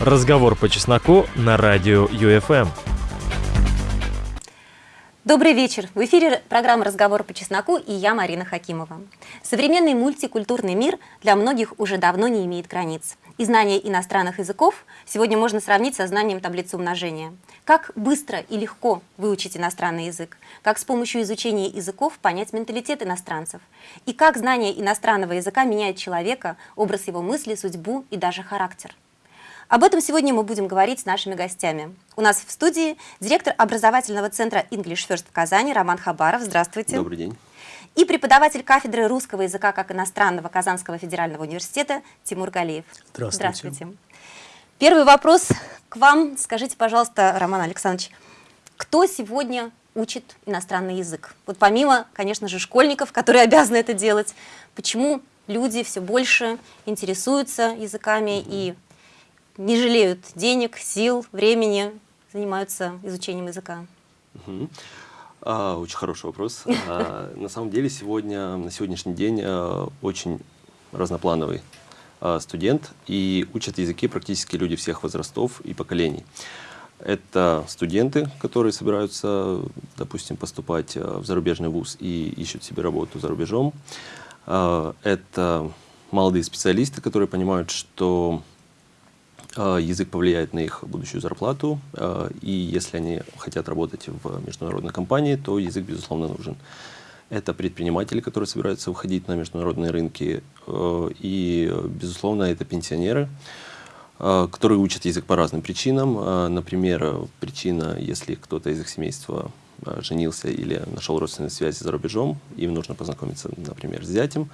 Разговор по чесноку на радио ЮФМ. Добрый вечер! В эфире программа «Разговор по чесноку» и я, Марина Хакимова. Современный мультикультурный мир для многих уже давно не имеет границ. И знание иностранных языков сегодня можно сравнить со знанием таблицы умножения. Как быстро и легко выучить иностранный язык? Как с помощью изучения языков понять менталитет иностранцев? И как знание иностранного языка меняет человека, образ его мысли, судьбу и даже характер? Об этом сегодня мы будем говорить с нашими гостями. У нас в студии директор образовательного центра English First в Казани Роман Хабаров. Здравствуйте. Добрый день. И преподаватель кафедры русского языка как иностранного Казанского федерального университета Тимур Галиев. Здравствуйте. Здравствуйте. Первый вопрос к вам. Скажите, пожалуйста, Роман Александрович, кто сегодня учит иностранный язык? Вот помимо, конечно же, школьников, которые обязаны это делать, почему люди все больше интересуются языками и не жалеют денег, сил, времени, занимаются изучением языка? Угу. А, очень хороший вопрос. А, на самом деле сегодня, на сегодняшний день а, очень разноплановый а, студент и учат языки практически люди всех возрастов и поколений. Это студенты, которые собираются, допустим, поступать а, в зарубежный вуз и ищут себе работу за рубежом. А, это молодые специалисты, которые понимают, что язык повлияет на их будущую зарплату, а, и если они хотят работать в международной компании, то язык, безусловно, нужен. Это предприниматели, которые собираются выходить на международные рынки, а, и, безусловно, это пенсионеры, которые учат язык по разным причинам. Например, причина, если кто-то из их семейства женился или нашел родственные связи за рубежом, им нужно познакомиться, например, с зятем.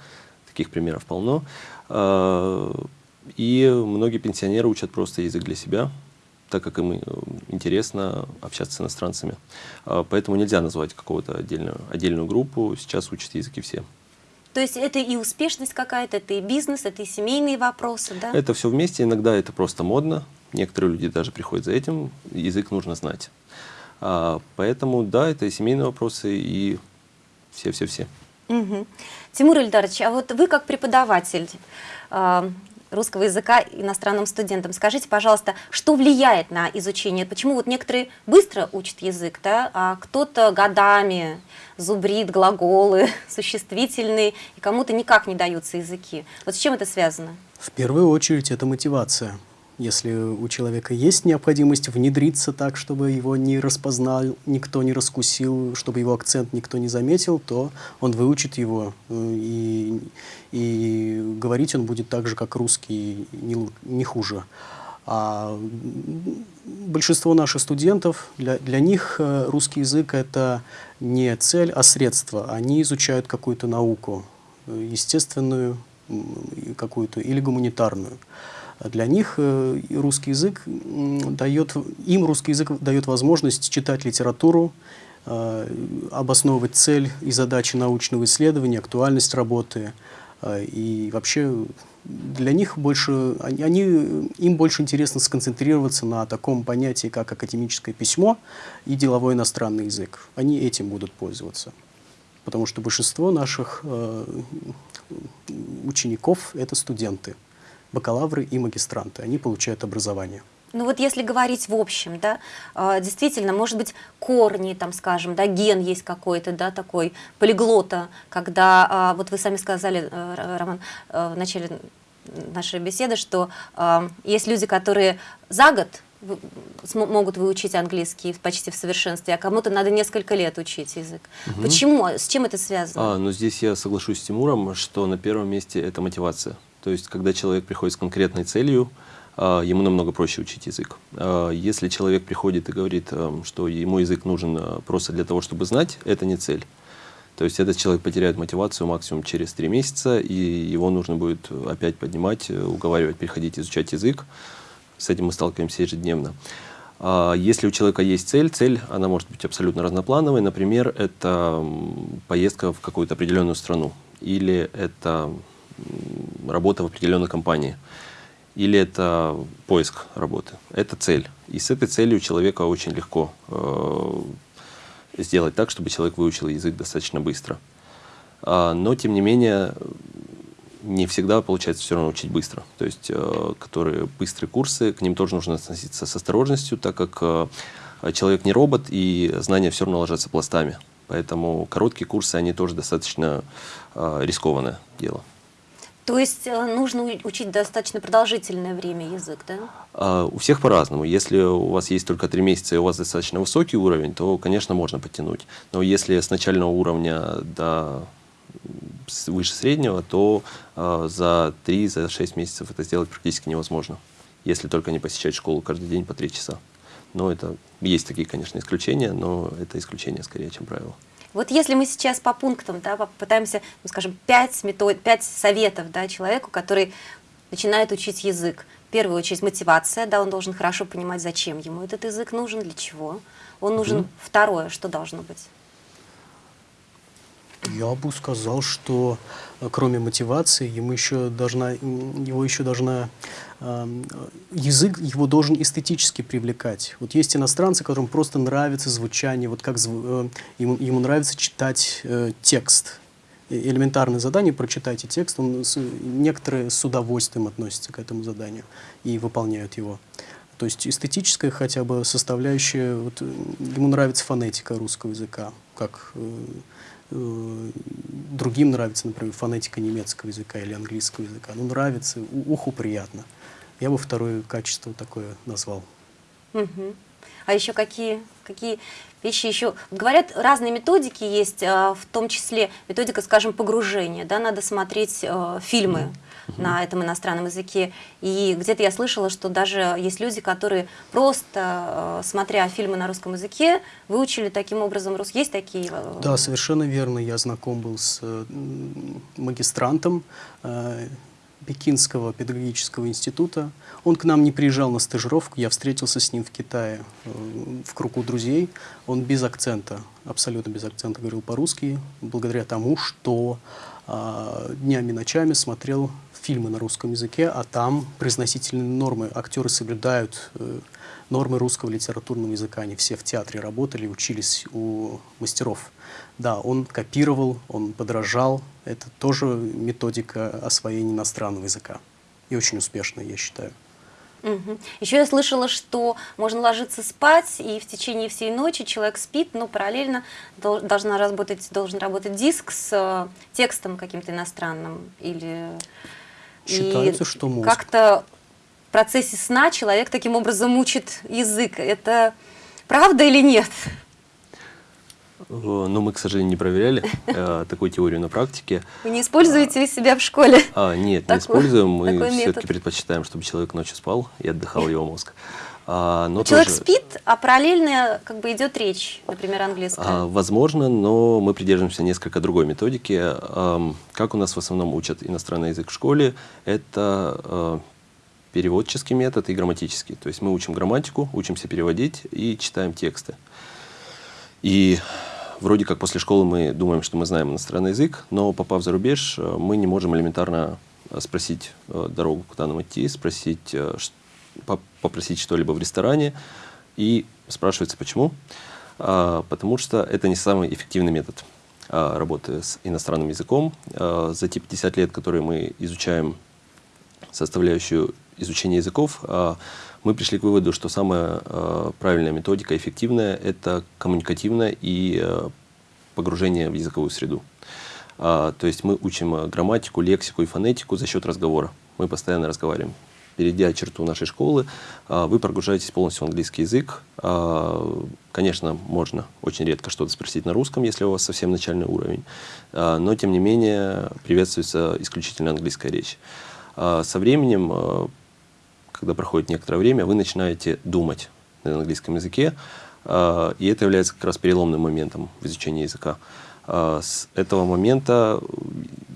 Таких примеров полно и многие пенсионеры учат просто язык для себя, так как им э, интересно общаться с иностранцами. А, поэтому нельзя назвать какую-то отдельную, отдельную группу, сейчас учат языки все. То есть это и успешность какая-то, это и бизнес, это и семейные вопросы, да? Это все вместе, иногда это просто модно, некоторые люди даже приходят за этим, язык нужно знать. А, поэтому да, это и семейные вопросы, и все-все-все. Угу. Тимур Ильдарович, а вот вы как преподаватель, а, русского языка иностранным студентам. Скажите, пожалуйста, что влияет на изучение? Почему вот некоторые быстро учат язык, да, а кто-то годами зубрит глаголы, существительные, и кому-то никак не даются языки. Вот с чем это связано? В первую очередь это мотивация. Если у человека есть необходимость внедриться так, чтобы его не распознал, никто не раскусил, чтобы его акцент никто не заметил, то он выучит его, э, и, и говорить он будет так же, как русский, не, не хуже. А большинство наших студентов, для, для них э, русский язык – это не цель, а средство. Они изучают какую-то науку, э, естественную какую-то или гуманитарную. Для них э, русский язык дает, им русский язык дает возможность читать литературу, э, обосновывать цель и задачи научного исследования, актуальность работы. Э, и вообще для них больше, они, им больше интересно сконцентрироваться на таком понятии, как академическое письмо и деловой иностранный язык. Они этим будут пользоваться. Потому что большинство наших учеников – это студенты бакалавры и магистранты. Они получают образование. Ну вот если говорить в общем, да, а, действительно, может быть, корни, там, скажем, да, ген есть какой-то, да, такой, полиглота, когда, а, вот вы сами сказали, э, Роман, э, в начале нашей беседы, что а, есть люди, которые за год могут выучить английский почти в совершенстве, а кому-то надо несколько лет учить язык. Угу. Почему? С чем это связано? А, ну здесь я соглашусь с Тимуром, что на первом месте это мотивация. То есть, когда человек приходит с конкретной целью, а, ему намного проще учить язык. А, если человек приходит и говорит, эм, что ему язык нужен просто для того, чтобы знать, это не цель. То есть этот человек потеряет мотивацию максимум через три месяца, и его нужно будет опять поднимать, уговаривать, переходить изучать язык. С этим мы сталкиваемся ежедневно. А, если у человека есть цель, цель, она может быть абсолютно разноплановой. Например, это поездка в какую-то определенную страну, или это работа в определенной компании, или это поиск работы. Это цель. И с этой целью человека очень легко э, сделать так, чтобы человек выучил язык достаточно быстро. А, но, тем не менее, не всегда получается все равно учить быстро. То есть, э, которые быстрые курсы, к ним тоже нужно относиться с осторожностью, так как э, человек не робот, и знания все равно ложатся пластами. Поэтому короткие курсы, они тоже достаточно э, рискованное дело. То есть э, нужно учить достаточно продолжительное время язык, да? А, у всех по-разному. Если у вас есть только три месяца и у вас достаточно высокий уровень, то, конечно, можно подтянуть. Но если с начального уровня до выше среднего, то э, за 3-6 за месяцев это сделать практически невозможно, если только не посещать школу каждый день по 3 часа. Но это есть такие, конечно, исключения, но это исключение скорее, чем правило. Вот если мы сейчас по пунктам да, попытаемся, ну, скажем, пять, метод, пять советов да, человеку, который начинает учить язык. В первую очередь мотивация, да, он должен хорошо понимать, зачем ему этот язык нужен, для чего. Он нужен. Угу. Второе, что должно быть? Я бы сказал, что э, кроме мотивации, ему еще должна, его еще должна э, язык его должен эстетически привлекать. Вот есть иностранцы, которым просто нравится звучание, вот как э, ему, ему нравится читать э, текст. Элементарное задание, прочитайте текст, он, некоторые с удовольствием относятся к этому заданию и выполняют его. То есть эстетическая хотя бы составляющая, вот, ему нравится фонетика русского языка, как э, Э, другим нравится, например, фонетика немецкого языка или английского языка. Ну, нравится, уху приятно. Я бы второе качество такое назвал. Угу. А еще какие, какие вещи еще? Говорят, разные методики есть, а, в том числе методика, скажем, погружения. Да, надо смотреть э, фильмы угу. на этом иностранном языке. И где-то я слышала, что даже есть люди, которые просто, э, смотря фильмы на русском языке, выучили таким образом русский. Есть такие? Э, да, совершенно верно. Я знаком был с э, магистрантом Пекинского педагогического института. Он к нам не приезжал на стажировку, я встретился с ним в Китае в кругу друзей. Он без акцента, абсолютно без акцента говорил по-русски, благодаря тому, что э, днями и ночами смотрел фильмы на русском языке, а там произносительные нормы. Актеры соблюдают э, нормы русского литературного языка. Они все в театре работали, учились у мастеров. Да, он копировал, он подражал. Это тоже методика освоения иностранного языка. И очень успешная, я считаю. Угу. Еще я слышала, что можно ложиться спать, и в течение всей ночи человек спит, но параллельно должна работать, должен работать диск с э, текстом каким-то иностранным или Считается, и что мозг. Как-то в процессе сна человек таким образом учит язык. Это правда или нет? Ну, мы, к сожалению, не проверяли э, такую теорию на практике. Вы не используете а, себя в школе? А, нет, такой, не используем. Мы все-таки предпочитаем, чтобы человек ночью спал и отдыхал его мозг. А, но Человек тоже... спит, а параллельно как бы идет речь, например, английская. А, возможно, но мы придерживаемся несколько другой методики. А, как у нас в основном учат иностранный язык в школе, это а, переводческий метод и грамматический. То есть мы учим грамматику, учимся переводить и читаем тексты. И вроде как после школы мы думаем, что мы знаем иностранный язык, но попав за рубеж, мы не можем элементарно спросить дорогу, куда нам идти, спросить, попросить что-либо в ресторане, и спрашивается, почему? А, потому что это не самый эффективный метод а, работы с иностранным языком. А, за те 50 лет, которые мы изучаем составляющую изучения языков, а, мы пришли к выводу, что самая а, правильная методика, эффективная, это коммуникативное и а, погружение в языковую среду. То есть мы учим грамматику, лексику и фонетику за счет разговора. Мы постоянно разговариваем перейдя черту нашей школы, а, вы прогружаетесь полностью в английский язык. А, конечно, можно очень редко что-то спросить на русском, если у вас совсем начальный уровень, а, но, тем не менее, приветствуется исключительно английская речь. Со временем, когда проходит некоторое время, вы начинаете думать на английском языке, и это является как раз переломным моментом в изучении языка. С этого момента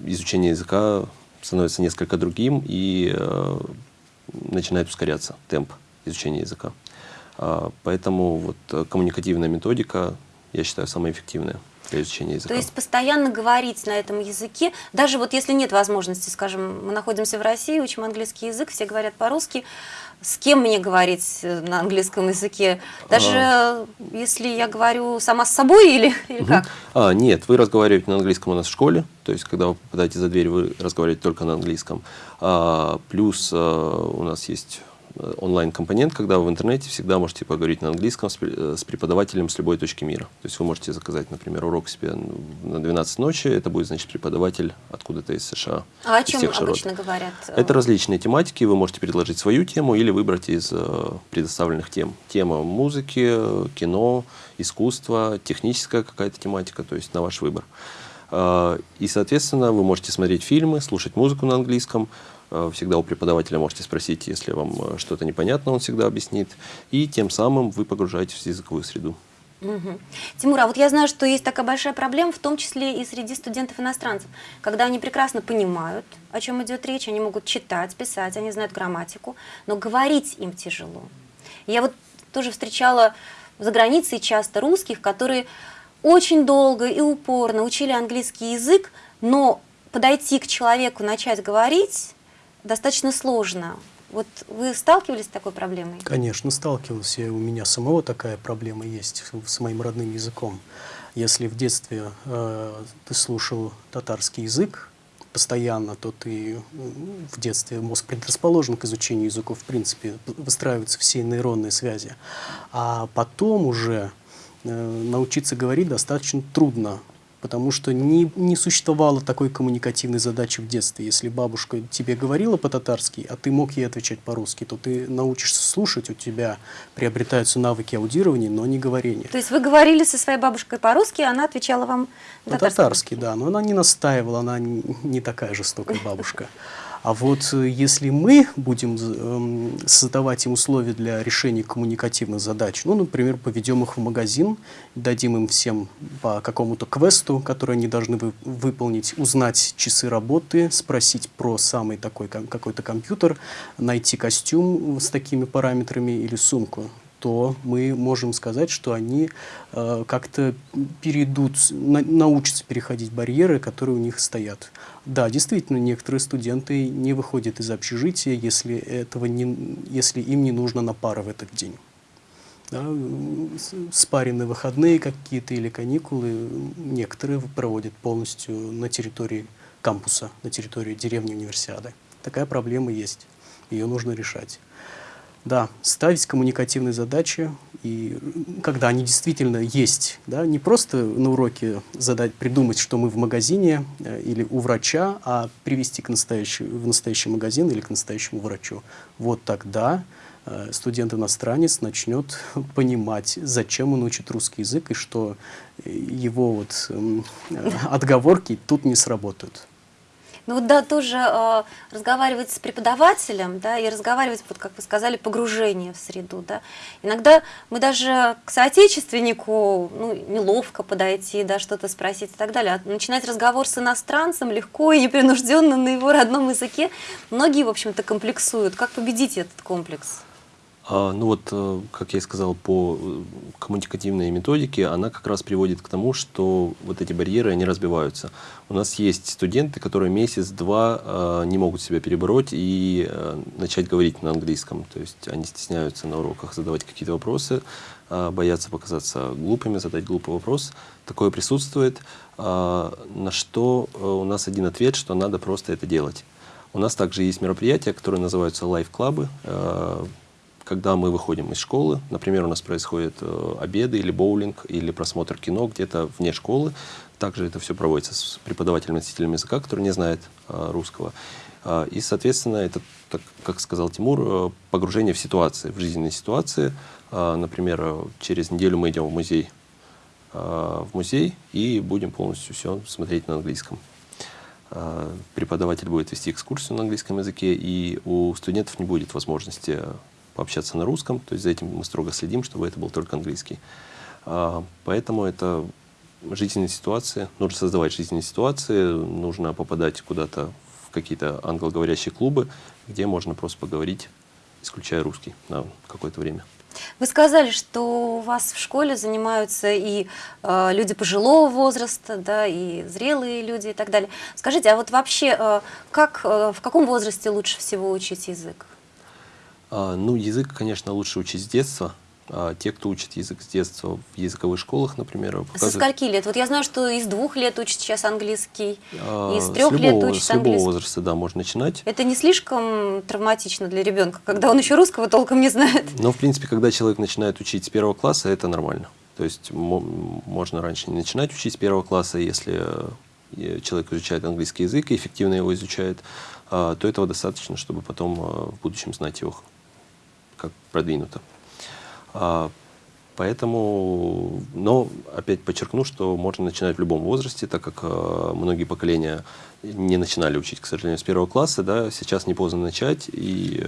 изучение языка становится несколько другим, и начинает ускоряться темп изучения языка. А, поэтому вот э, коммуникативная методика я считаю, самое эффективное для изучения языка. То есть постоянно говорить на этом языке, даже вот если нет возможности, скажем, мы находимся в России, учим английский язык, все говорят по-русски, с кем мне говорить э, на английском языке? Даже а... если я говорю сама с собой или, или угу. как? А, нет, вы разговариваете на английском у нас в школе, то есть когда вы попадаете за дверь, вы разговариваете только на английском. А, плюс а, у нас есть онлайн-компонент, когда вы в интернете всегда можете поговорить на английском с, э, с преподавателем с любой точки мира. То есть вы можете заказать, например, урок себе на 12 ночи, это будет, значит, преподаватель откуда-то из США. А о чем обычно говорят? Это различные тематики, вы можете предложить свою тему или выбрать из э, предоставленных тем. Тема музыки, кино, искусство, техническая какая-то тематика, то есть на ваш выбор. Э, и, соответственно, вы можете смотреть фильмы, слушать музыку на английском, Э, всегда у преподавателя можете спросить, если вам э, что-то непонятно, он всегда объяснит. И тем самым вы погружаетесь в языковую среду. Угу. Тимур, а вот я знаю, что есть такая большая проблема, в том числе и среди студентов-иностранцев, когда они прекрасно понимают, о чем идет речь, они могут читать, писать, они знают грамматику, но говорить им тяжело. Я вот тоже встречала за границей часто русских, которые очень долго и упорно учили английский язык, но подойти к человеку, начать говорить достаточно сложно. Вот вы сталкивались с такой проблемой? Конечно, сталкивался. У меня самого такая проблема есть с моим родным языком. Если в детстве э, ты слушал татарский язык постоянно, то ты в детстве мозг предрасположен к изучению языков, в принципе, выстраиваются все нейронные связи. А потом уже э, научиться говорить достаточно трудно, потому что не, не существовало такой коммуникативной задачи в детстве. Если бабушка тебе говорила по-татарски, а ты мог ей отвечать по-русски, то ты научишься слушать, у тебя приобретаются навыки аудирования, но не говорения. То есть вы говорили со своей бабушкой по-русски, она отвечала вам по-татарски? По да, но она не настаивала, она не такая жестокая бабушка. А вот э, если мы будем эм, создавать им условия для решения коммуникативных задач, ну, например, поведем их в магазин, дадим им всем по какому-то квесту, который они должны выполнить, узнать часы работы, спросить про самый такой какой-то компьютер, найти костюм с такими параметрами или сумку, то мы можем сказать, что они э, как-то перейдут, на, научатся переходить барьеры, которые у них стоят. Да, действительно, некоторые студенты не выходят из общежития, если, этого не, если им не нужно на пары в этот день. Да, спаренные выходные какие-то или каникулы некоторые проводят полностью на территории кампуса, на территории деревни универсиады. Такая проблема есть, ее нужно решать. Да, ставить коммуникативные задачи, и когда они действительно есть, да, не просто на уроке задать, придумать, что мы в магазине э, или у врача, а привести к настоящий, в настоящий магазин или к настоящему врачу. Вот тогда э, студент-иностранец начнет понимать, зачем он учит русский язык и что его вот, э, отговорки тут не сработают. Ну да, тоже э, разговаривать с преподавателем, да, и разговаривать, вот как вы сказали, погружение в среду, да. Иногда мы даже к соотечественнику, ну, неловко подойти, да, что-то спросить и так далее. А начинать разговор с иностранцем легко и непринужденно на его родном языке. Многие, в общем-то, комплексуют. Как победить этот комплекс? А, ну вот, э, как я и сказал, по э, коммуникативной методике, она как раз приводит к тому, что вот эти барьеры, они разбиваются. У нас есть студенты, которые месяц-два э, не могут себя перебороть и начать говорить на английском. То есть они стесняются на уроках задавать какие-то вопросы, боятся показаться глупыми, задать глупый вопрос. Такое присутствует, на что у нас один ответ, что надо просто это делать. У нас также есть мероприятия, которые называются Life Club ы когда мы выходим из школы, например, у нас происходят э, обеды или боулинг, или просмотр кино где-то вне школы, также это все проводится с преподавателем-носителем языка, который не знает э, русского. Э, и, соответственно, это, как сказал Тимур, погружение в ситуации, в жизненные ситуации. Например, через неделю мы идем в музей, в музей и будем полностью все смотреть на английском преподаватель будет вести экскурсию на английском языке, и у студентов не будет возможности пообщаться на русском, то есть за этим мы строго следим, чтобы это был только английский. А, поэтому это жизненные ситуации, нужно создавать жизненные ситуации, нужно попадать куда-то в какие-то англоговорящие клубы, где можно просто поговорить, исключая русский на какое-то время. Вы сказали, что у вас в школе занимаются и э, люди пожилого возраста, да, и зрелые люди и так далее. Скажите, а вот вообще, э, как, э, в каком возрасте лучше всего учить язык? А, ну, язык, конечно, лучше учить с детства. А те, кто учит язык с детства в языковых школах, например, Со показывают- скольки лет? Вот я знаю, что из двух лет учат сейчас английский, А, из трех лет любого- учат С любого английский. возраста, да, можно начинать. Это не слишком травматично для ребенка, когда он еще русского толком не знает? Но, в принципе, когда человек начинает учить с первого класса, это нормально. То есть мо- можно раньше не начинать учить с первого класса, если э, человек изучает английский язык и эффективно его изучает, то этого достаточно, чтобы потом э, в будущем знать его как продвинуто. А, Поэтому, но опять подчеркну, что можно начинать в любом возрасте, так как э, многие поколения не начинали учить, к сожалению, с первого класса, да, сейчас не поздно начать, и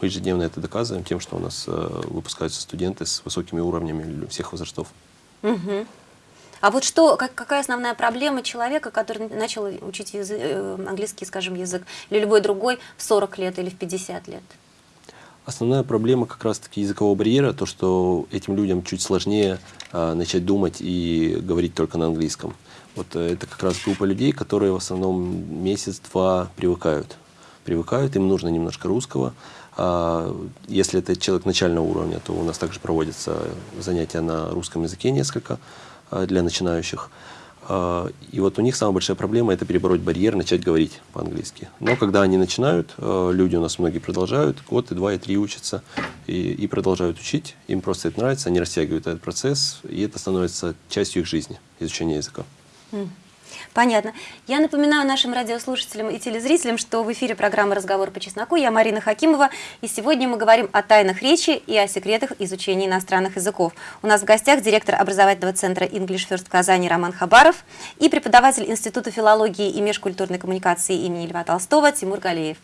мы ежедневно это доказываем тем, что у нас э, выпускаются студенты с высокими уровнями всех возрастов. Мгм. А вот что, как- какая основная проблема человека, который начал учить язы- э, английский, скажем, язык, или любой другой в 40 лет или в 50 лет? Основная проблема как раз-таки языкового барьера, то, что этим людям чуть сложнее а, начать думать и говорить только на английском. Вот э, это как раз группа людей, которые в основном месяц-два привыкают. Привыкают, им нужно немножко русского. А, если это человек начального уровня, то у нас также проводятся занятия на русском языке несколько а, для начинающих. А, И вот у них самая большая проблема – это перебороть барьер, начать говорить по-английски. Но когда они начинают, э, люди у нас многие продолжают, год, и два, и три учатся, и, и продолжают учить. Им просто это нравится, они растягивают этот процесс, и это становится частью их жизни, изучение языка. Понятно. Я напоминаю нашим радиослушателям и телезрителям, что в эфире программа «Разговор по чесноку». Я Марина Хакимова, и сегодня мы говорим о тайнах речи и о секретах изучения иностранных языков. У нас в гостях директор образовательного центра English First в Казани Роман Хабаров и преподаватель Института филологии и межкультурной коммуникации имени Льва Толстого Тимур Галеев.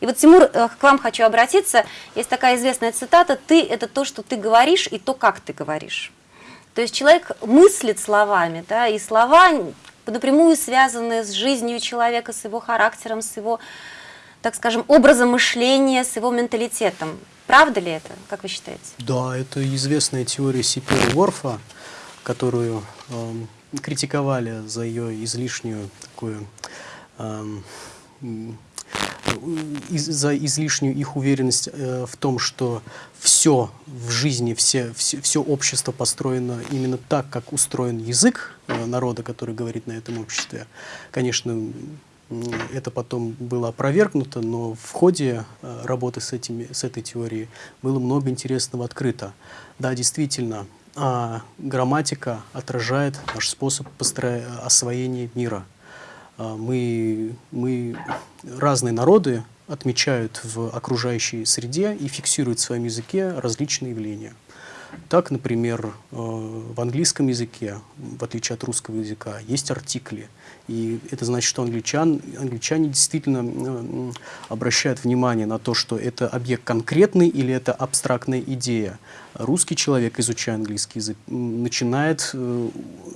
И вот, Тимур, э, к вам хочу обратиться. Есть такая известная цитата «Ты – это то, что ты говоришь, и то, как ты говоришь». То есть человек мыслит словами, да, и слова напрямую связаны с жизнью человека, с его характером, с его, так скажем, образом мышления, с его менталитетом. Правда ли это, как вы считаете? Да, это известная теория Сипера Ворфа, которую эм, критиковали за ее излишнюю такую эм, из- за излишнюю их уверенность э, в том, что все в жизни, все, все, все общество построено именно так, как устроен язык э, народа, который говорит на этом обществе. Конечно, это потом было опровергнуто, но в ходе э, работы с, этими, с этой теорией было много интересного открыто. Да, действительно, а, грамматика отражает наш способ построя- освоения мира. А, Мы, мы, разные народы отмечают в окружающей среде и фиксируют в своем языке различные явления. Так, например, э, в английском языке, в отличие от русского языка, есть артикли. И это значит, что англичан, англичане действительно обращают внимание на то, что это объект конкретный или это абстрактная идея. Русский человек, изучая английский язык, начинает э,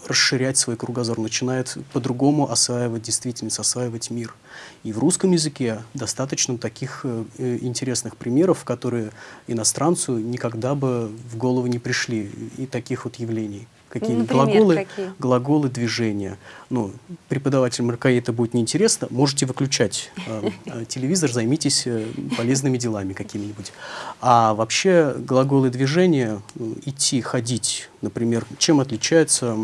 расширять свой кругозор, начинает по-другому осваивать действительность, осваивать мир. И в русском языке достаточно таких э, э, интересных примеров, которые иностранцу никогда бы в голову не пришли, и таких вот явлений. Какие Например, глаголы, какие? глаголы движения. Ну, преподавателям РКИ это будет неинтересно, можете выключать э, э, телевизор, займитесь э, полезными делами какими-нибудь. А вообще глаголы движения, э, идти, ходить, например, чем отличается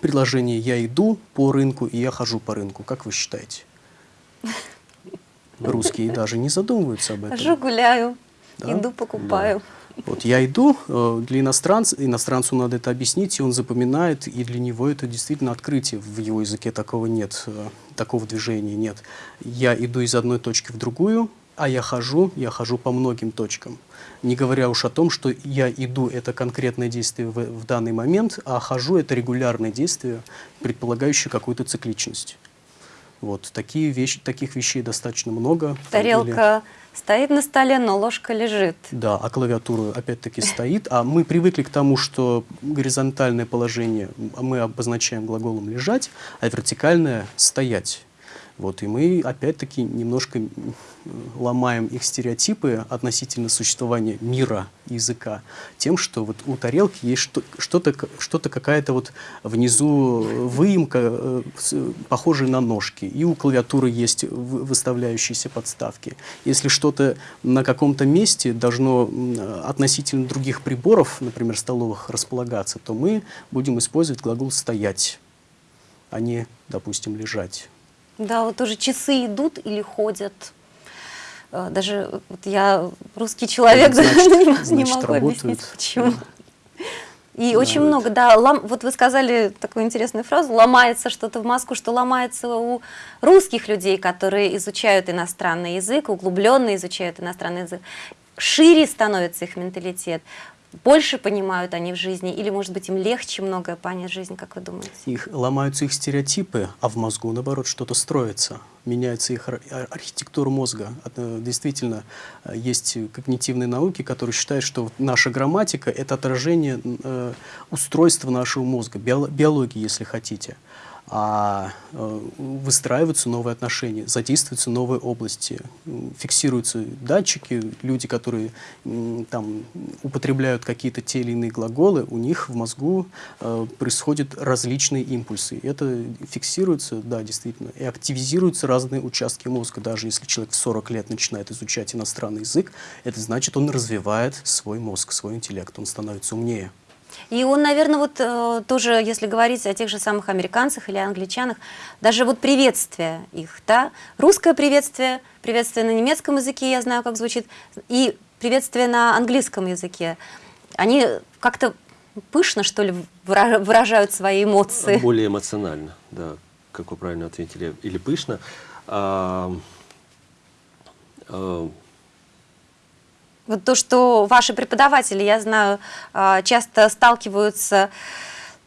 предложение «я иду по рынку» и «я хожу по рынку», как вы считаете? Русские даже не задумываются об этом. Хожу, гуляю, Да? иду, покупаю. Вот я иду, э, для иностранца, иностранцу надо это объяснить, и он запоминает, и для него это действительно открытие. В его языке такого нет, э, такого движения нет. Я иду из одной точки в другую, а я хожу, я хожу по многим точкам. Не говоря уж о том, что я иду – это конкретное действие в, в данный момент, а хожу – это регулярное действие, предполагающее какую-то цикличность. Вот, такие вещи, таких вещей достаточно много. Там или- Тарелка стоит на столе, но ложка лежит. да, а клавиатура опять-таки стоит. А мы привыкли к тому, что горизонтальное положение мы обозначаем глаголом «лежать», а вертикальное «стоять». Вот, и мы опять-таки немножко ломаем их стереотипы относительно существования мира языка тем, что вот у тарелки есть что-то, что-то какая-то вот внизу выемка, э, похожая на ножки, и у клавиатуры есть выставляющиеся подставки. Если что-то на каком-то месте должно относительно других приборов, например, столовых, располагаться, то мы будем использовать глагол «стоять», а не, допустим, «лежать». Да, вот тоже часы идут или ходят. Э, даже вот я русский человек, значит, да, не, значит, не могу работают. объяснить, почему. И да, очень вот. много, да, лом, вот вы сказали такую интересную фразу, ломается что-то в мозгу, что ломается у русских людей, которые изучают иностранный язык, углубленно изучают иностранный язык. Шире становится их менталитет больше понимают они в жизни, или, может быть, им легче многое понять в жизни, как вы думаете? Их, ломаются их стереотипы, а в мозгу, наоборот, что-то строится. Меняется их архитектура мозга. Действительно, есть когнитивные науки, которые считают, что наша грамматика — это отражение э, устройства нашего мозга, биологии, если хотите а э, выстраиваются новые отношения, задействуются новые области, фиксируются датчики, люди, которые там употребляют какие-то те или иные глаголы, у них в мозгу э, происходят различные импульсы. Это фиксируется, да, действительно, и активизируются разные участки мозга. Даже если человек в 40 лет начинает изучать иностранный язык, это значит, он развивает свой мозг, свой интеллект, он становится умнее. И он, наверное, вот э, тоже, если говорить о тех же самых американцах или англичанах, даже вот приветствие их, да, русское приветствие, приветствие на немецком языке, я знаю, как звучит, и приветствие на английском языке, они как-то пышно, что ли, выражают свои эмоции. Более эмоционально, да, как вы правильно ответили, или пышно. А, а, вот то, что ваши преподаватели, я знаю, а, часто сталкиваются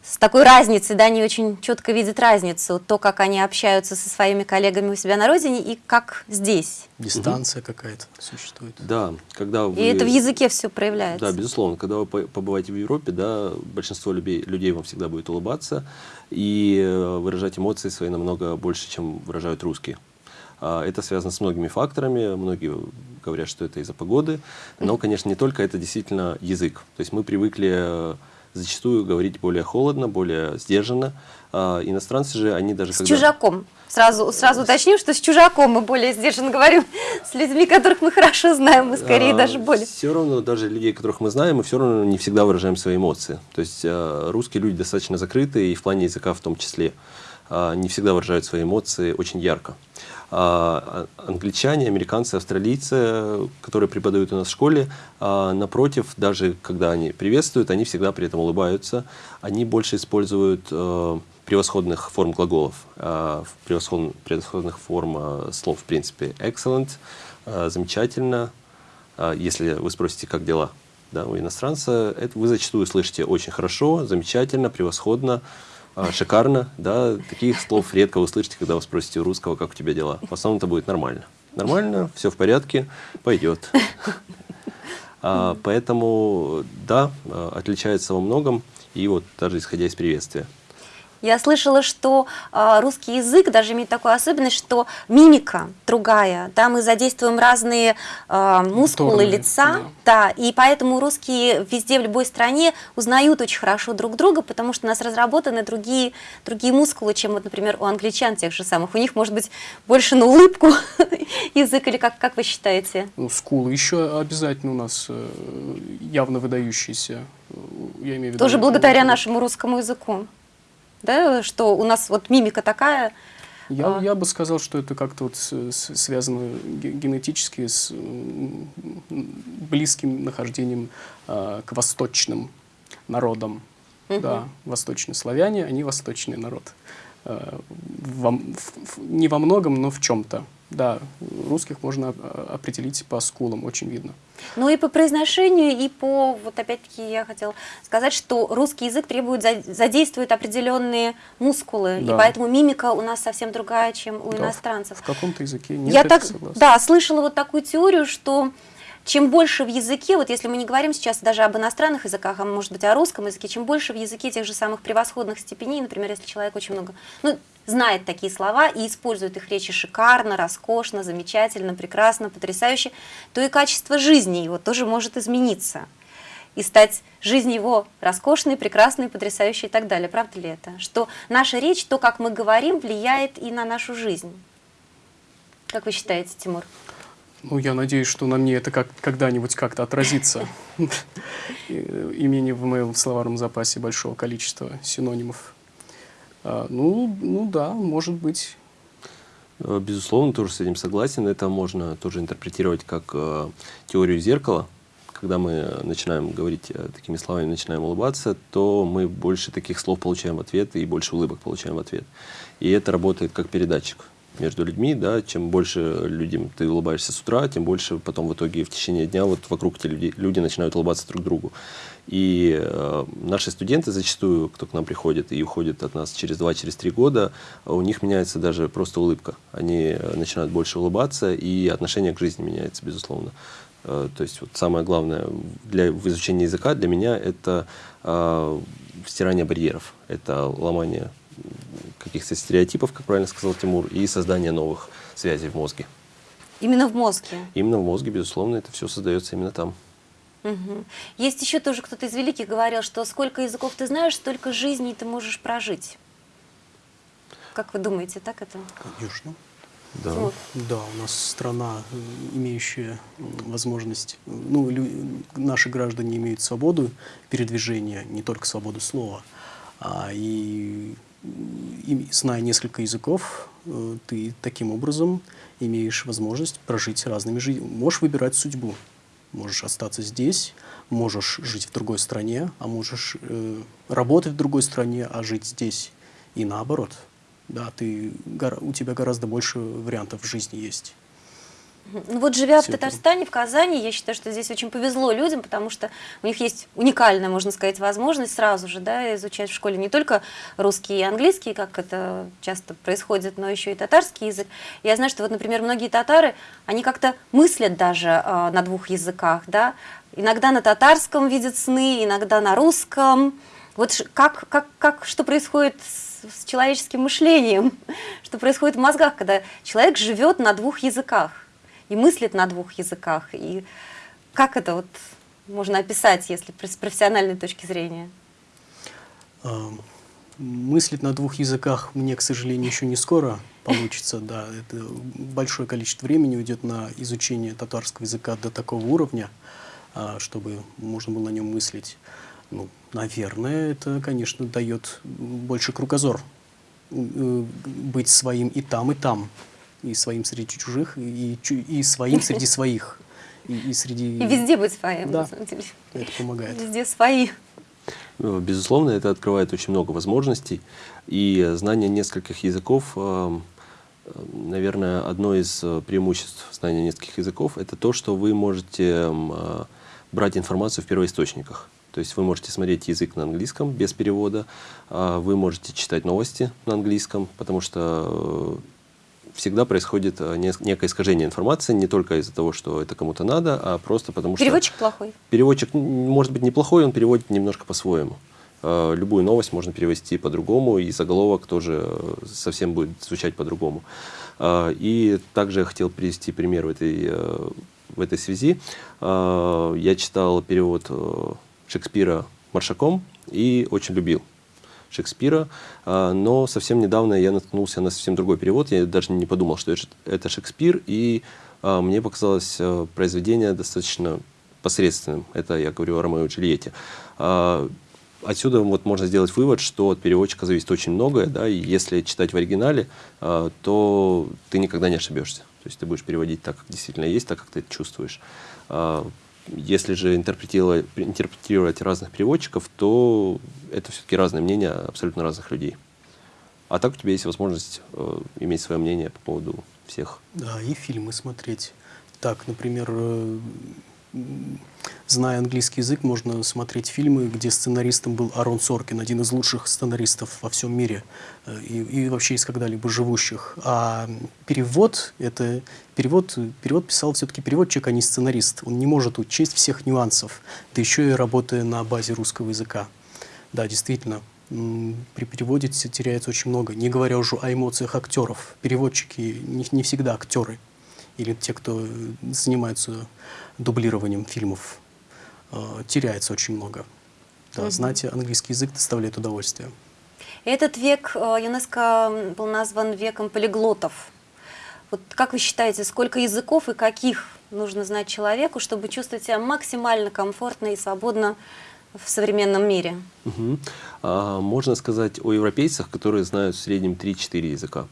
с такой разницей, да, они очень четко видят разницу, то, как они общаются со своими коллегами у себя на родине и как здесь. Дистанция угу. какая-то существует. Да, когда вы... И это в языке все проявляется. Да, безусловно. Когда вы побываете в Европе, да, большинство людей, людей вам всегда будет улыбаться и э, выражать эмоции свои намного больше, чем выражают русские. А, это связано с многими факторами, многие говорят, что это из-за погоды, но, конечно, не только, это действительно язык. То есть мы привыкли э, зачастую говорить более холодно, более сдержанно. А иностранцы же, они даже... С когда... чужаком. Сразу, сразу уточним, что с чужаком мы более сдержанно говорим, с людьми, которых мы хорошо знаем, мы скорее а, даже более. Все равно, даже людей, которых мы знаем, мы все равно не всегда выражаем свои эмоции. То есть а, русские люди достаточно закрытые, и в плане языка в том числе. А, не всегда выражают свои эмоции очень ярко. А, англичане, американцы, австралийцы, которые преподают у нас в школе, а, напротив, даже когда они приветствуют, они всегда при этом улыбаются. Они больше используют превосходных форм глаголов, превосходных, превосходных форм слов, в принципе. Excellent, замечательно. Если вы спросите, как дела да, у иностранца, это вы зачастую слышите очень хорошо, замечательно, превосходно. А, шикарно, да, таких слов редко услышите, когда вы спросите у русского, как у тебя дела. В основном это будет нормально. Нормально, все в порядке, пойдет. А, поэтому, да, а, отличается во многом, и вот даже исходя из приветствия. Я слышала, что э, русский язык даже имеет такую особенность, что мимика другая, да, мы задействуем разные э, мускулы Моторные, лица, да. да, и поэтому русские везде, в любой стране узнают очень хорошо друг друга, потому что у нас разработаны другие, другие мускулы, чем, вот, например, у англичан тех же самых. У них, может быть, больше на улыбку язык, или как, как вы считаете? Ну, скулы еще обязательно у нас э, явно выдающиеся. Я имею в виду, Тоже благодаря нашему русскому языку да, что у нас вот мимика такая. Я, а... я бы сказал, что это как-то вот связано генетически с близким нахождением а, к восточным народам. Угу. Да, восточные славяне, они восточный народ. А, во, не во многом, но в чем-то. Да, русских можно а, определить по скулам, очень видно. Ну и по произношению, и по, вот опять-таки я хотела сказать, что русский язык требует, задействует определенные мускулы, да. и поэтому мимика у нас совсем другая, чем у да, иностранцев. В каком-то языке нет, я так, согласна. Да, слышала вот такую теорию, что чем больше в языке, вот если мы не говорим сейчас даже об иностранных языках, а может быть о русском языке, чем больше в языке тех же самых превосходных степеней, например, если человек очень много, ну, знает такие слова и использует их речи шикарно, роскошно, замечательно, прекрасно, потрясающе, то и качество жизни его тоже может измениться и стать жизнь его роскошной, прекрасной, потрясающей и так далее. Правда ли это? Что наша речь, то, как мы говорим, влияет и на нашу жизнь. Как вы считаете, Тимур? Ну, я надеюсь, что на мне это как когда-нибудь как-то отразится. Имени в моем словарном запасе большого количества синонимов. А, ну, ну да, может быть. Э, безусловно, тоже с этим согласен. Это можно тоже интерпретировать как э, теорию зеркала, когда мы начинаем говорить э, такими словами, начинаем улыбаться, то мы больше таких слов получаем в ответ и больше улыбок получаем в ответ. И это работает как передатчик между людьми, да, чем больше людям ты улыбаешься с утра, тем больше потом в итоге в течение дня вот вокруг тебя люди, люди начинают улыбаться друг другу. И э, наши студенты зачастую, кто к нам приходит и уходит от нас через 2-3 через года, у них меняется даже просто улыбка. Они э, начинают больше улыбаться, и отношение к жизни меняется, безусловно. Э, то есть вот самое главное для в изучении языка для меня это э, стирание барьеров, это ломание каких-то стереотипов, как правильно сказал Тимур, и создание новых связей в мозге. Именно в мозге? Именно в мозге, безусловно, это все создается именно там. Угу. Есть еще тоже кто-то из великих говорил, что сколько языков ты знаешь, столько жизней ты можешь прожить. Как вы думаете, так это? Конечно. Да. Вот. Да, у нас страна, имеющая возможность, ну, наши граждане имеют свободу передвижения, не только свободу слова, а и, и зная несколько языков, э, ты таким образом имеешь возможность прожить разными жизнями. Можешь выбирать судьбу. Можешь остаться здесь, можешь жить в другой стране, а можешь э, работать в другой стране, а жить здесь. И наоборот – да, ты, у тебя гораздо больше вариантов жизни есть. Ну вот живя Все в Татарстане, в Казани, я считаю, что здесь очень повезло людям, потому что у них есть уникальная, можно сказать, возможность сразу же да, изучать в школе не только русский и английский, как это часто происходит, но еще и татарский язык. Я знаю, что вот, например, многие татары, они как-то мыслят даже э, на двух языках, да, иногда на татарском видят сны, иногда на русском. Вот как, как, как, что происходит с с человеческим мышлением, что происходит в мозгах, когда человек живет на двух языках и мыслит на двух языках. И как это вот можно описать, если с профессиональной точки зрения? Мыслить на двух языках мне, к сожалению, еще не скоро получится. Да, это большое количество времени уйдет на изучение татарского языка до такого уровня, а, чтобы можно было на нем мыслить. Ну, наверное, это, конечно, дает больше кругозор. Э, быть своим и там, и там. И своим среди чужих, и, и своим среди своих. И, и, среди... и везде быть своим, да, это помогает. Везде свои. Ну, безусловно, это открывает очень много возможностей. И знание нескольких языков, э, наверное, одно из э, преимуществ знания нескольких языков, это то, что вы можете брать информацию в первоисточниках. То есть вы можете смотреть язык на английском без перевода, а вы можете читать новости на английском, потому что э, всегда происходит э, некое искажение информации, не только из-за того, что это кому-то надо, а просто потому что... Переводчик плохой. Переводчик может быть неплохой, он переводит немножко по-своему. Э, любую новость можно перевести по-другому, и заголовок тоже совсем будет звучать по-другому. И также я хотел привести пример в этой, в этой связи. Я читал перевод Шекспира маршаком и очень любил Шекспира, а, но совсем недавно я наткнулся на совсем другой перевод, я даже не подумал, что это Шекспир, и а, мне показалось а, произведение достаточно посредственным. Это я говорю о Ромео и Джульетте. Отсюда вот можно сделать вывод, что от переводчика зависит очень многое, да, и если читать в оригинале, то ты никогда не ошибешься. То есть ты будешь переводить так, как действительно есть, так, как ты это чувствуешь. Если же интерпретировать, интерпретировать разных переводчиков, то это все-таки разные мнения абсолютно разных людей. А так у тебя есть возможность э, иметь свое мнение по поводу всех. Да, и фильмы смотреть. Так, например, э, зная английский язык, можно смотреть фильмы, где сценаристом был Арон Соркин, один из лучших сценаристов во всем мире э, и, и вообще из когда-либо живущих. А перевод, это перевод, перевод писал все-таки переводчик, а не сценарист. Он не может учесть всех нюансов, да еще и работая на базе русского языка. Да, действительно, при переводе теряется очень много, не говоря уже о эмоциях актеров. Переводчики не, не всегда актеры или те, кто занимается дублированием фильмов, э, теряется очень много. Да, угу. Знать английский язык доставляет удовольствие. Этот век э, ЮНЕСКО был назван веком полиглотов. Вот как вы считаете, сколько языков и каких нужно знать человеку, чтобы чувствовать себя максимально комфортно и свободно в современном мире? Угу. А, можно сказать о европейцах, которые знают в среднем 3-4 языка.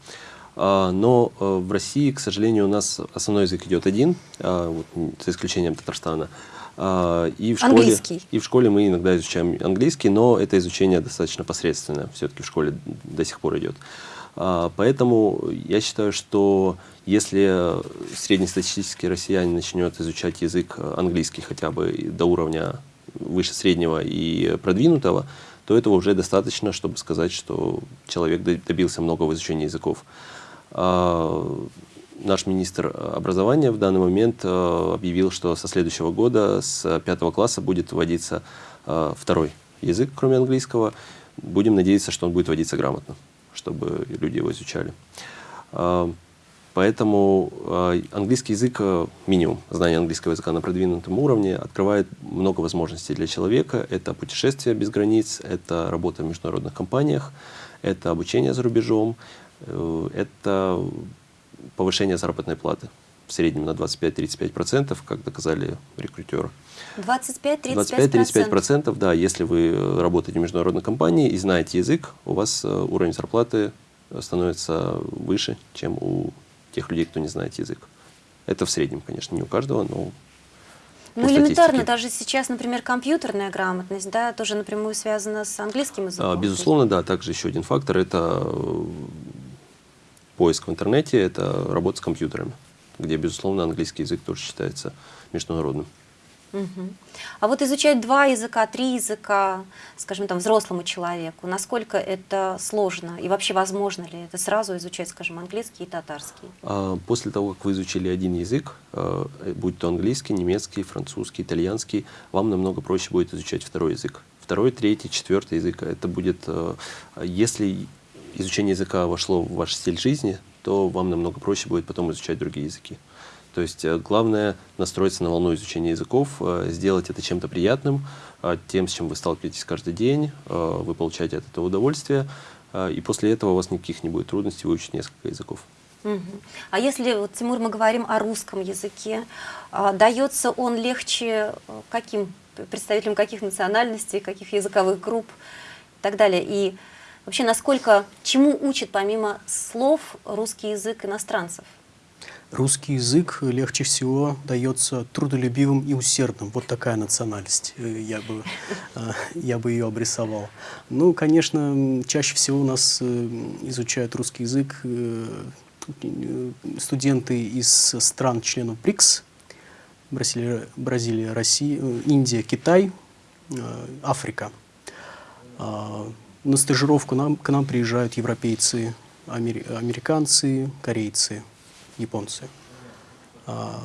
А, но а, в России, к сожалению, у нас основной язык идет один, а, вот, за исключением Татарстана. А, и в, школе, и в школе мы иногда изучаем английский, но это изучение достаточно посредственное, все-таки в школе до сих пор идет. Поэтому я считаю, что если среднестатистический россиянин начнет изучать язык английский хотя бы до уровня выше среднего и продвинутого, то этого уже достаточно, чтобы сказать, что человек добился много в изучении языков. А, наш министр образования в данный момент э, объявил, что со следующего года, с пятого класса, будет вводиться э, второй язык, кроме английского. Будем надеяться, что он будет вводиться грамотно, чтобы люди его изучали. А, поэтому английский язык, минимум знание английского языка на продвинутом уровне, открывает много возможностей для человека. Это путешествие без границ, это работа в международных компаниях, это обучение за рубежом, это повышение заработной платы в среднем на 25-35%, как доказали рекрутеры. 25-35%? да. Если вы работаете в международной компании и знаете язык, у вас э, уровень зарплаты становится выше, чем у тех людей, кто не знает язык. Это в среднем, конечно, не у каждого, но ну, элементарно, даже сейчас, например, компьютерная грамотность, да, тоже напрямую связана с английским языком. А, безусловно, да. Также еще один фактор – это э, поиск в интернете – это работа с компьютерами, где, безусловно, английский язык тоже считается международным. Угу. А вот изучать два языка, три языка, скажем, там, взрослому человеку, насколько это сложно и вообще возможно ли это сразу изучать, скажем, английский и татарский? А, после того, как вы изучили один язык, э, будь то английский, немецкий, французский, итальянский, вам намного проще будет изучать второй язык. Второй, третий, четвертый язык, это будет, э, если изучение языка вошло в ваш стиль жизни, то вам намного проще будет потом изучать другие языки. То есть э, главное настроиться на волну изучения языков, э, сделать это чем-то приятным, э, тем, с чем вы сталкиваетесь каждый день, вы получаете от этого удовольствие, и после этого у вас никаких не будет трудностей выучить несколько языков. Угу. А если, вот, Тимур, мы говорим о русском языке, дается он легче каким представителям каких национальностей, каких языковых групп и так далее? И Вообще, насколько, чему учит помимо слов русский язык иностранцев? Русский язык легче всего дается трудолюбивым и усердным. Вот такая национальность, э, я бы, э, я бы ее обрисовал. Ну, конечно, чаще всего у нас э, изучают русский язык студенты из стран-членов БРИКС, Бразилия, Бразилия, Россия, Индия, Китай, Африка. А, на стажировку нам, к нам приезжают европейцы, амери, американцы, корейцы, японцы. А,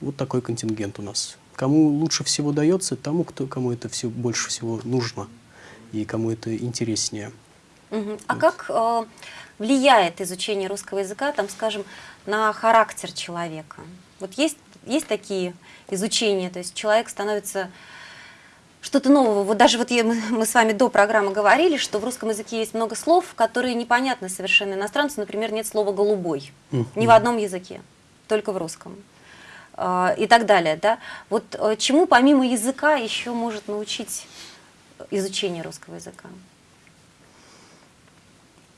вот такой контингент у нас. Кому лучше всего дается, тому, кто, кому это все больше всего нужно и кому это интереснее. Угу. А вот. как э, влияет изучение русского языка, там, скажем, на характер человека? Вот есть, есть такие изучения, то есть человек становится что-то нового. Вот даже вот я, мы с вами до программы говорили, что в русском языке есть много слов, которые непонятны совершенно иностранцу. Например, нет слова «голубой». Ни в одном языке, только в русском. А, и так далее. Да? Вот э, чему помимо языка еще может научить изучение русского языка?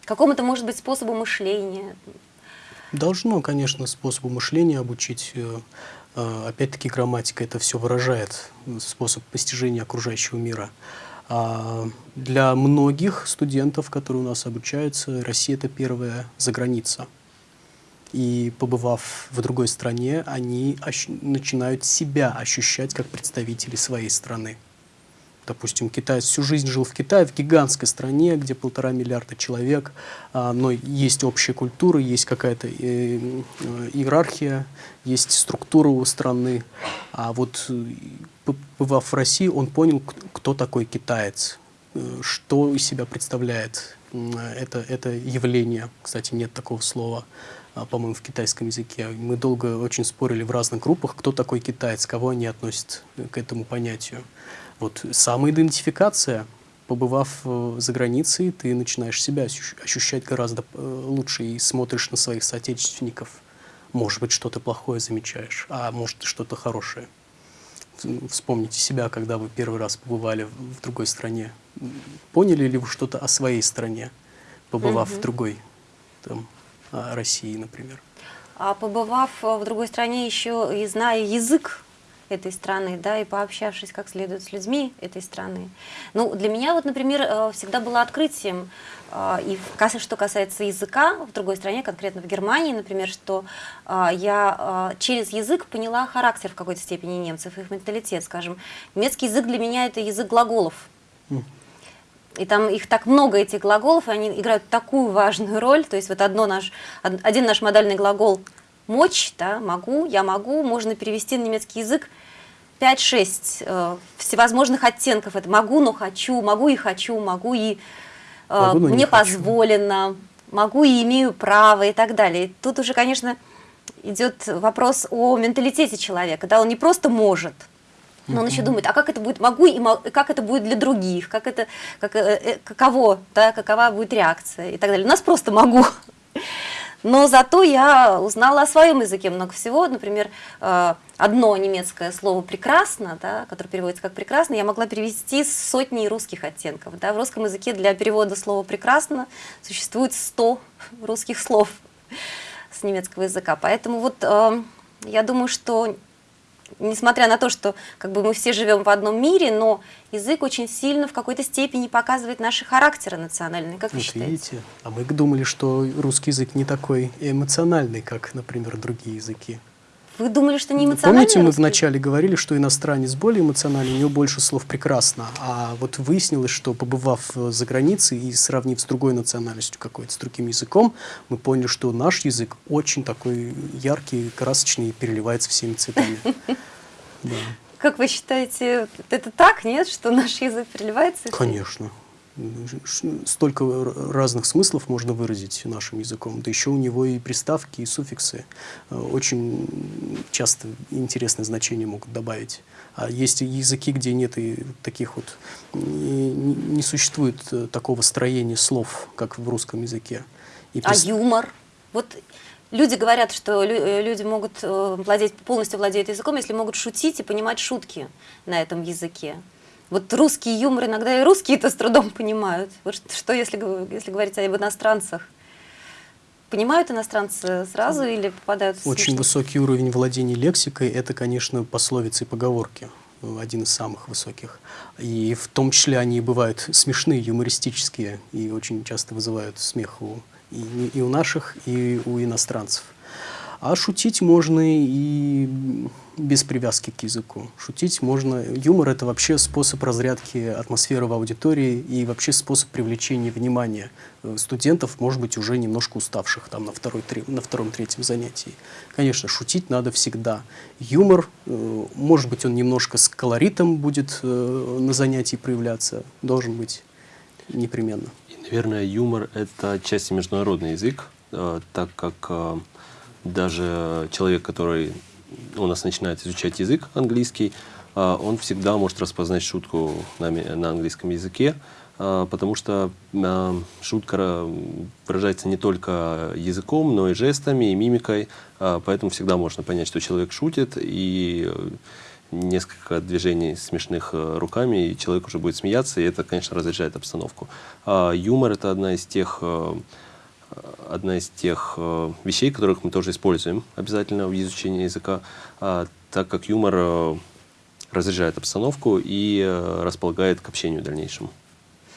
Какому-то, может быть, способу мышления? Должно, конечно, способу мышления обучить э, опять-таки грамматика это все выражает, способ постижения окружающего мира. А для многих студентов, которые у нас обучаются, Россия это первая заграница. И побывав в другой стране, они начинают себя ощущать как представители своей страны. Допустим, китаец всю жизнь жил в Китае, в гигантской стране, где полтора миллиарда человек, а, но есть общая культура, есть какая-то э, э, иерархия, есть структура у страны. А вот э, побывав в России, он понял, кто такой китаец. что из себя представляет это, это явление. Кстати, нет такого слова, а, по-моему, в китайском языке. Мы долго очень спорили в разных группах, кто такой китаец, кого они относят к этому понятию. Вот самоидентификация, побывав э, за границей, ты начинаешь себя ощущать гораздо э, лучше и смотришь на своих соотечественников. Может быть, что-то плохое замечаешь, а может, что-то хорошее. Вспомните себя, когда вы первый раз побывали в другой стране. Поняли ли вы что-то о своей стране, побывав угу. в другой, там, России, например? А побывав в другой стране еще и зная язык этой страны, да, и пообщавшись как следует с людьми этой страны. Ну, для меня вот, например, э, всегда было открытием, э, и что касается языка в другой стране, конкретно в Германии, например, что э, я через язык поняла характер в какой-то степени немцев, их менталитет, скажем. Немецкий язык для меня это язык глаголов. И там их так много, этих глаголов, и они играют такую важную роль. То есть вот одно наш, один наш модальный глагол «мочь», да, «могу», «я могу» можно перевести на немецкий язык 5-6 э, всевозможных оттенков. Это могу, но хочу, могу и хочу, могу и э, могу, мне позволено, могу и имею право и так далее. И тут уже, конечно, идет вопрос о менталитете человека. Да, он не просто может, но он еще думает, а как это будет, могу и как это будет для других, как это, как, э, э, каково, да, какова будет реакция и так далее. У нас просто могу. Но зато я узнала о своем языке много всего. Например, э, одно немецкое слово «прекрасно», да, которое переводится как «прекрасно», я могла перевести с сотней русских оттенков. Да. В русском языке для перевода слова «прекрасно» существует 100 русских слов с немецкого языка. Поэтому вот э, я думаю, что несмотря на то, что как бы мы все живем в одном мире, но язык очень сильно в какой-то степени показывает наши характеры национальные. Как вы вот считаете? Видите, а мы думали, что русский язык не такой эмоциональный, как, например, другие языки. Вы думали, что не эмоциональный Помните, мы вначале говорили, что иностранец более эмоциональный, у него больше слов «прекрасно», а вот выяснилось, что побывав за границей и сравнив с другой национальностью какой-то, с другим языком, мы поняли, что наш язык очень такой яркий, красочный, переливается всеми цветами. Как вы считаете, это так, нет, что наш язык переливается? Конечно столько разных смыслов можно выразить нашим языком. Да еще у него и приставки, и суффиксы э, очень часто интересные значения могут добавить. А есть языки, где нет и таких вот, не, не существует э, такого строения слов, как в русском языке. И а юмор? Вот люди говорят, что э, люди могут владеть, полностью владеют языком, если могут шутить и понимать шутки на этом языке. Вот русский юмор иногда и русские-то с трудом понимают. Вот что, если, если говорить об иностранцах? Понимают иностранцы сразу или попадают в Очень высокий уровень владения лексикой – это, конечно, пословицы и поговорки один из самых высоких. И в том числе они бывают смешные, юмористические, и очень часто вызывают смех у, и, и у наших, и у иностранцев. А шутить можно и без привязки к языку. Шутить можно. Юмор — это вообще способ разрядки атмосферы в аудитории и вообще способ привлечения внимания э, студентов, может быть, уже немножко уставших там на, второй, на втором-третьем занятии. Конечно, шутить надо всегда. Юмор, э, может быть, он немножко с колоритом будет э, на занятии проявляться, должен быть непременно. И, наверное, юмор — это отчасти международный язык, так как даже человек, который у нас начинает изучать язык английский, а, он всегда может распознать шутку на, английском языке, а, потому что а, шутка выражается не только языком, но и жестами, и мимикой, поэтому всегда можно понять, что человек шутит, и несколько движений смешных э, руками, и человек уже будет смеяться, и это, конечно, разряжает обстановку. Юмор — это одна из тех э, одна из тех э, вещей, которых мы тоже используем обязательно в изучении языка, а, так как юмор э, разряжает обстановку и э, располагает к общению дальнейшему.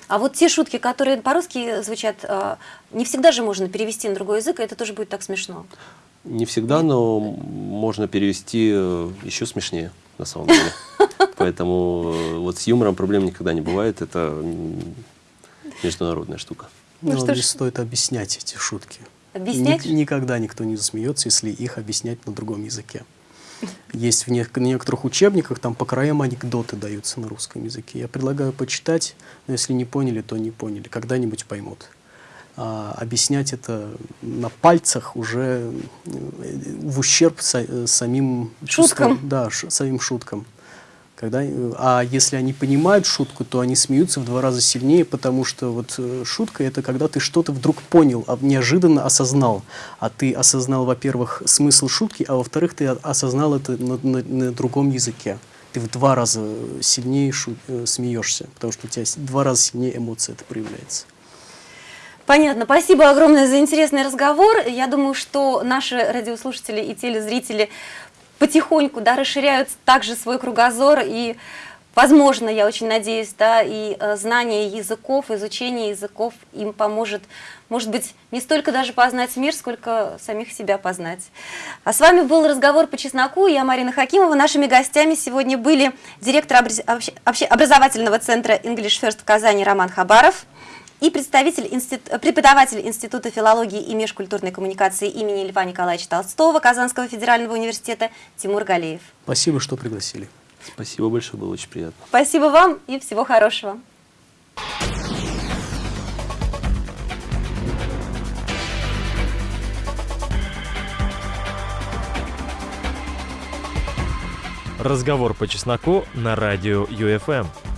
А вот те шутки, которые по-русски звучат, не всегда же можно перевести на другой язык, и это тоже будет так смешно. Не всегда, но можно перевести еще смешнее, на самом деле. Поэтому вот с юмором проблем никогда не бывает, это международная штука. Ну, ну не ж... стоит объяснять эти шутки. Объяснять? Ник никогда никто не засмеется, если их объяснять на другом языке. Есть в нек- некоторых учебниках, там по краям анекдоты даются на русском языке. Я предлагаю почитать, но если не поняли, то не поняли, когда-нибудь поймут. А объяснять это на пальцах уже э, в ущерб са- самим чувствам- Шуткам. Да, ш- самим шуткам. Когда, а если они понимают шутку, то они смеются в два раза сильнее, потому что вот э, шутка это когда ты что-то вдруг понял, а неожиданно осознал. А ты осознал, во-первых, смысл шутки, а во-вторых, ты осознал это на, на- на другом языке. Ты в два раза сильнее шу- э, смеешься, потому что у тебя с- два раза сильнее эмоция это проявляется. Понятно. Спасибо огромное за интересный разговор. Я думаю, что наши радиослушатели и телезрители потихоньку да, расширяют также свой кругозор и Возможно, я очень надеюсь, да, и э, знание языков, изучение языков им поможет, может быть, не столько даже познать мир, сколько самих себя познать. А с вами был разговор по чесноку. Я Марина Хакимова. Нашими гостями сегодня были директор образ- образовательного центра English First в Казани Роман Хабаров и представитель инстит- преподаватель Института филологии и межкультурной коммуникации имени Льва Николаевича Толстого Казанского федерального университета Тимур Галеев. Спасибо, что пригласили. Спасибо большое, было очень приятно. Спасибо вам и всего хорошего. Разговор по чесноку на радио ЮФМ.